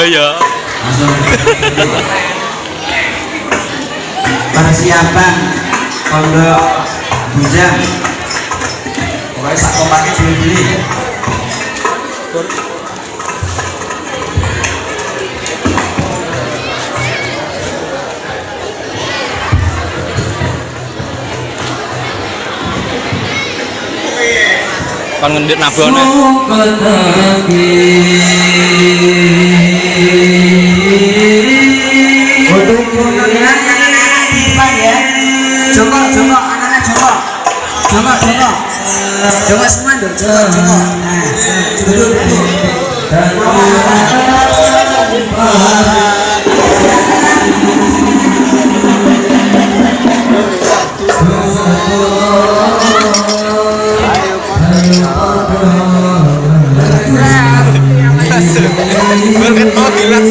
Iya ya. persiapan pondok bujang pokoknya sak kompaknya beli-beli Kon ngendit nabone. untuk penampilan yang anak di depan ya jongkok jongkok anak-anak jongkok jongkok jongkok jongkok semua dong nah duduk duduk Banget mau bilang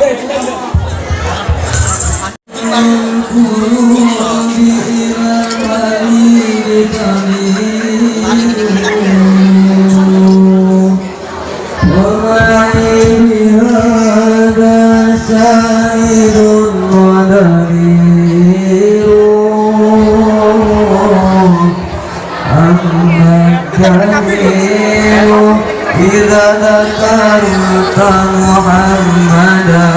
Tentang إذا ذكرت محمدا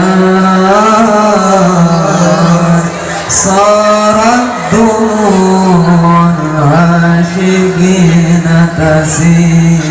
صارت دموع العاشقين تسيل